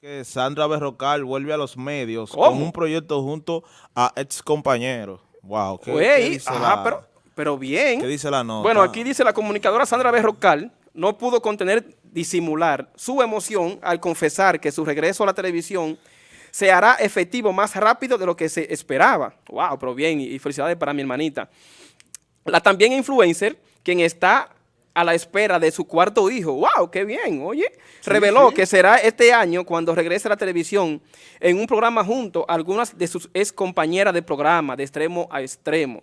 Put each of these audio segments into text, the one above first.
que Sandra Berrocal vuelve a los medios con un proyecto junto a ex compañeros. Wow, ¿qué, ¿qué dice ajá, pero, pero bien. ¿Qué dice la nota? Bueno, aquí dice la comunicadora Sandra Berrocal no pudo contener, disimular su emoción al confesar que su regreso a la televisión se hará efectivo más rápido de lo que se esperaba. Wow, pero bien, y felicidades para mi hermanita. La también influencer, quien está a la espera de su cuarto hijo. ¡Wow! ¡Qué bien! Oye, reveló que será este año cuando regrese a la televisión en un programa junto a algunas de sus ex compañeras de programa, de extremo a extremo,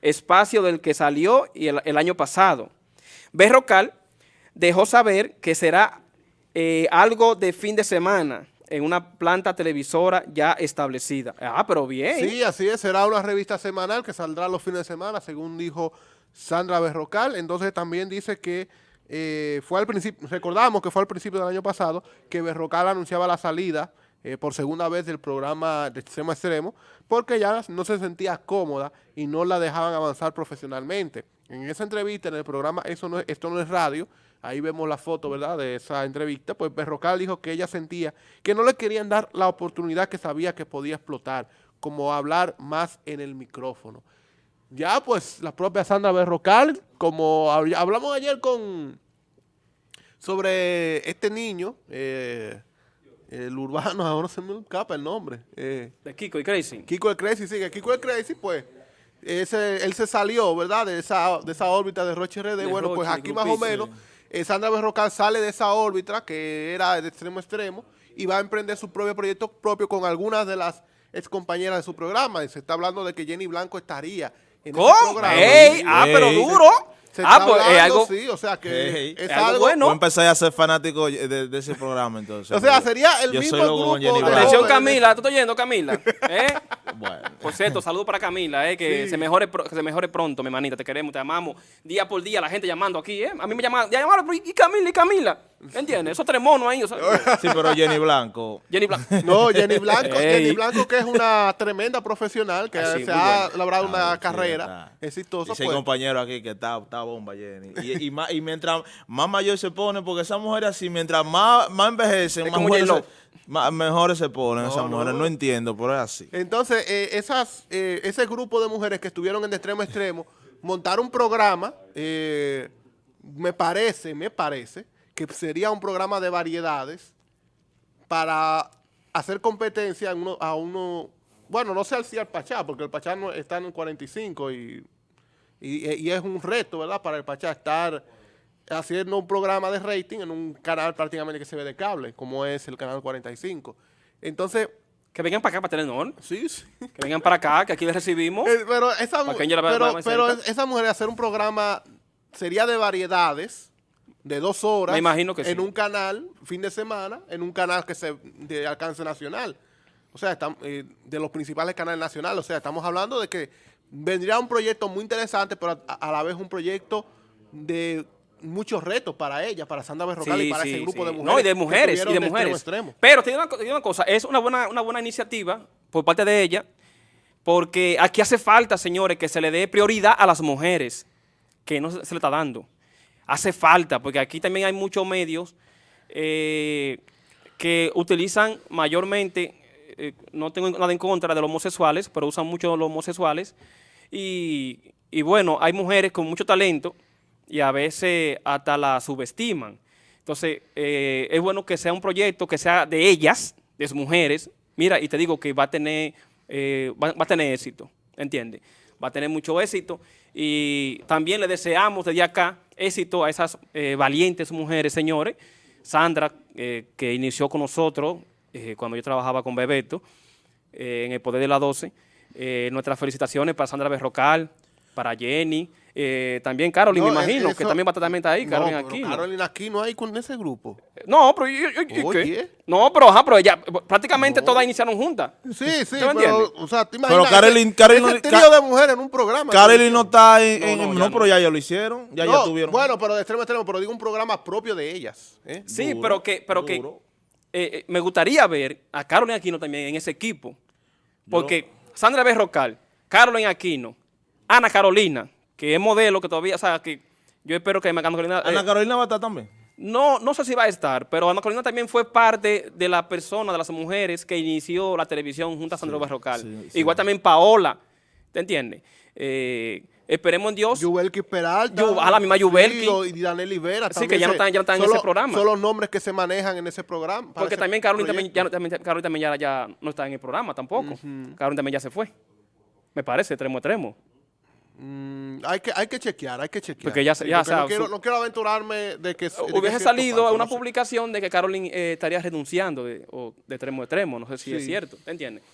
espacio del que salió el, el año pasado. Berrocal dejó saber que será eh, algo de fin de semana en una planta televisora ya establecida. Ah, pero bien. Sí, así es, será una revista semanal que saldrá los fines de semana, según dijo Sandra Berrocal. Entonces también dice que eh, fue al principio, recordamos que fue al principio del año pasado, que Berrocal anunciaba la salida eh, por segunda vez del programa de extremo a extremo, porque ya no se sentía cómoda y no la dejaban avanzar profesionalmente. En esa entrevista, en el programa Eso no Esto no es radio, ahí vemos la foto, ¿verdad?, de esa entrevista, pues Berrocal dijo que ella sentía que no le querían dar la oportunidad que sabía que podía explotar, como hablar más en el micrófono ya pues la propia Sandra Berrocal, como hablamos ayer con sobre este niño, eh, el urbano, ahora se me escapa el nombre. Eh, de Kiko el Crazy. Kiko el Crazy, sí, que Kiko el Crazy, pues, ese, él se salió, ¿verdad?, de esa, de esa órbita de Roche RD. bueno, pues aquí más o menos, eh, Sandra Berrocal sale de esa órbita, que era de extremo a extremo, y va a emprender su propio proyecto propio con algunas de las ex compañeras de su programa. Y se está hablando de que Jenny Blanco estaría ¿Cómo? ¡Ey! Ah, pero duro. Ah, pues es algo. Sí, o sea que es, algo, bueno. Yo empecé a ser fanático de, de, ese programa entonces. O sea, sería el mismo grupo. Atención Camila, ¿tú estás oyendo Camila? ¿Eh? bueno. Por cierto, saludo para Camila, eh, que, se mejore, que se mejore pronto, mi hermanita. Te queremos, te amamos. Día por día la gente llamando aquí, ¿eh? A mí me llaman, ya llamaron, y Camila, y Camila. ¿Entiendes? Esos tres monos ahí. O sea, sí, pero Jenny Blanco. Jenny Blanco. No, Jenny Blanco, Jenny Blanco que es una tremenda profesional, que ah, se ha labrado una ah, carrera exitosa. Hay pues. compañero aquí que está, está bomba, Jenny. Y, y, más, y mientras más mayor se pone, porque esas mujeres así, mientras más, más envejecen, más, mejores se ponen esas mujeres. No. entiendo, pero es así. Entonces, eh, esas, eh, ese grupo de mujeres que estuvieron en extremo a extremo, montaron un programa, eh, me parece, me parece, que sería un programa de variedades para hacer competencia a uno, bueno, no sé si al Pachá, porque el Pachá no, está en el 45 y, y, es un reto, ¿verdad?, para el Pachá estar haciendo un programa de rating en un canal prácticamente que se ve de cable, como es el canal 45. Entonces... Que vengan para acá, para Telenor. Sí, sí. Que vengan para acá, que aquí les recibimos. Eh, pero esa, pero, pero esa mujer hacer un programa sería de variedades, de dos horas imagino que en un canal, fin de semana, en un canal que se de alcance nacional. O sea, eh, de los principales canales nacionales. O sea, estamos hablando de que vendría un proyecto muy interesante, pero a, la vez un proyecto de muchos retos para ella, para Sandra Berrocal y para ese grupo de mujeres. No, y de mujeres, y de mujeres. Pero tiene una, cosa, es una buena, una buena iniciativa por parte de ella, porque aquí hace falta, señores, que se le dé prioridad a las mujeres, que no se le está dando hace falta, porque aquí también hay muchos medios eh, que utilizan mayormente, eh, no tengo nada en contra de los homosexuales, pero usan mucho los homosexuales, y, bueno, hay mujeres con mucho talento y a veces hasta la subestiman. Entonces, eh, es bueno que sea un proyecto que sea de ellas, de sus mujeres, mira, y te digo que va a tener, va, va a tener éxito, ¿entiendes? Va a tener mucho éxito y también le deseamos desde acá éxito a esas eh, valientes mujeres, señores. Sandra, eh, que inició con nosotros eh, cuando yo trabajaba con Bebeto, en el Poder de la 12. Nuestras felicitaciones para Sandra Berrocal, para Jenny, eh, también Carolyn, me imagino, que también va a estar ahí, Carolyn aquí. Carolyn aquí no hay con ese grupo. No, pero yo, No, pero ajá, pero ella, prácticamente todas iniciaron juntas. Sí, sí, pero, o sea, te imaginas pero Carolyn, Carolyn, trío de mujeres en un programa. Carolyn no está en, no, pero ya, ya lo hicieron, ya, ya tuvieron. Bueno, pero de extremo a extremo, pero digo un programa propio de ellas. ¿eh? Sí, pero que, pero que eh, me gustaría ver a Carolyn Aquino también en ese equipo, porque Sandra Berrocal, Carolyn Aquino, Ana Carolina, que es modelo, que todavía, o sea, que yo espero que Ana Carolina... ¿Ana eh, Carolina va a estar también? No, no sé si va a estar, pero Ana Carolina también fue parte de la persona, de las mujeres que inició la televisión junto a Sandro Barrocal. Igual también Paola, ¿te entiendes? Eh, esperemos en Dios. Yubelki Peralta. a la misma Yubelki. y Daniel Ibera Sí, que ya no están, ya en ese programa. Son los nombres que se manejan en ese programa. Porque también Carolina también, ya, también, ya, no está en el programa tampoco. Carolina también ya se fue. Me parece, extremo extremo. Mm, hay, que, hay que chequear, hay que chequear. Porque ya, ya no, quiero, no, quiero, aventurarme de que... hubiese salido una publicación de que Carolyn eh, estaría renunciando de, o de extremo a extremo, no sé si es cierto, ¿te entiendes?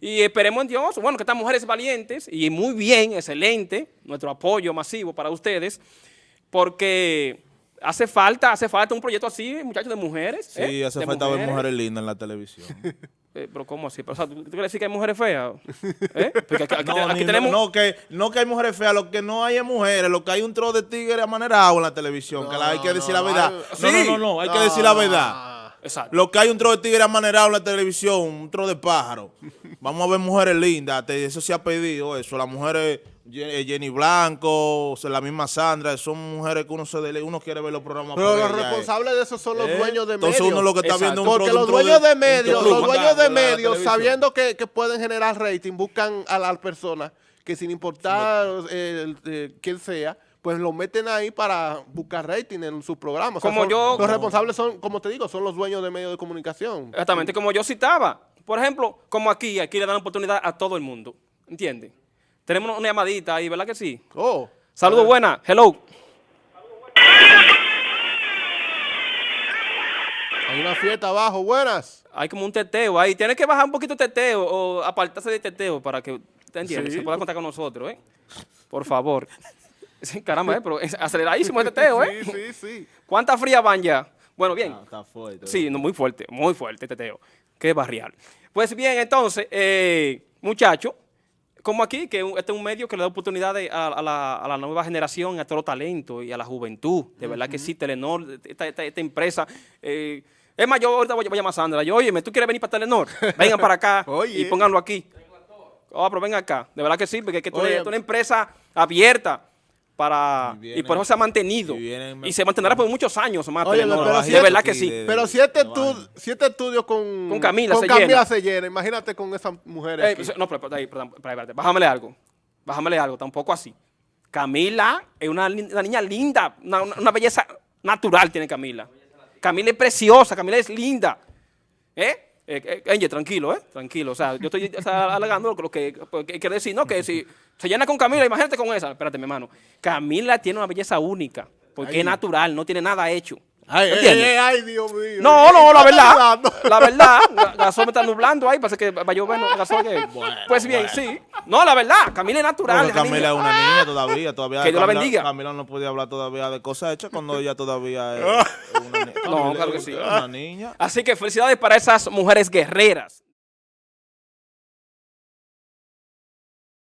Y esperemos en Dios, bueno, que estas mujeres valientes, y muy bien, excelente, nuestro apoyo masivo para ustedes, porque hace falta, hace falta un proyecto así, muchachos, de mujeres. Sí, ¿eh? hace falta ver mujeres lindas en la televisión. Eh, pero ¿cómo así? O sea, ¿tú, quieres decir que hay mujeres feas? ¿Eh? aquí, tenemos... No, que, no que hay mujeres feas, lo que no hay es mujeres, lo que hay un tro de tigre amanerado en la televisión, que hay que decir la verdad. No, no, no, no, hay que decir la verdad. Exacto. Lo que hay un tro de tigre amanerado en la televisión, un tro de pájaro. Vamos a ver mujeres lindas, eso se ha pedido, eso, las mujeres... Eh, Jenny Blanco, la misma Sandra, son mujeres que uno se dele, uno quiere ver los programas. Pero los responsables de eso son los ¿Eh? dueños de medios. Entonces uno lo que está viendo un Porque los dueños de, medios, los dueños de medios, sabiendo que, que, pueden generar rating, buscan a las personas que sin importar eh, quién sea, pues lo meten ahí para buscar rating en sus programas. como yo, los responsables son, como te digo, son los dueños de medios de comunicación. Exactamente, como yo citaba. Por ejemplo, como aquí, aquí le dan oportunidad a todo el mundo. ¿Entiendes? Tenemos una llamadita ahí, ¿verdad que sí? Oh. Saludos buenas. Hello. Hay una fiesta abajo, buenas. Hay como un teteo ahí. Tienes que bajar un poquito de teteo o apartarse de teteo para que, ¿te entiendes? Se pueda contar con nosotros, ¿eh? Por favor. Caramba, ¿eh? Pero es aceleradísimo el teteo, ¿eh? Sí, sí, sí. ¿Cuántas frías van ya? Bueno, bien. está fuerte. Sí, muy fuerte, muy fuerte teteo. Qué barrial. Pues bien, entonces, eh, muchachos, como aquí, que este es un medio que le da oportunidades a, la, nueva generación, a todo talento y a la juventud. De verdad que sí, Telenor, esta, empresa... Eh, es más, yo ahorita voy, a llamar a Sandra. Yo, oye, ¿tú quieres venir para Telenor? Vengan para acá y pónganlo aquí. Oh, pero ven acá. De verdad que sí, porque es que tú eres una empresa abierta para y, por eso se ha mantenido. y, se mantendrá por muchos años más Oye, pero de verdad que sí. Pero siete, estudios siete estudios con, con Camila, con se, Camila llena. se llena. Imagínate con esas mujeres eh, no pero, ahí, perdón, espérate, bájamele algo bájamele algo tampoco así. Camila es una, niña linda una, belleza natural tiene Camila. Camila es preciosa Camila es linda ¿eh? Eh, eh tranquilo, ¿eh? Tranquilo. O sea, yo estoy alegando lo que, lo que quiere decir, ¿no? Que si se llena con Camila, imagínate con esa. Espérate, mi hermano. Camila tiene una belleza única, porque es natural, no tiene nada hecho. Ay, ay, ay, Dios mío. No, no, la verdad. La verdad, Gasol me está nublando ahí, parece que va a llover. Que. pues bien, sí. No, la verdad, Camila es natural. Camila es una niña todavía. todavía que Dios la bendiga. Camila no podía hablar todavía de cosas hechas cuando ella todavía es una niña. No, claro que sí. Una niña. Así que felicidades para esas mujeres guerreras.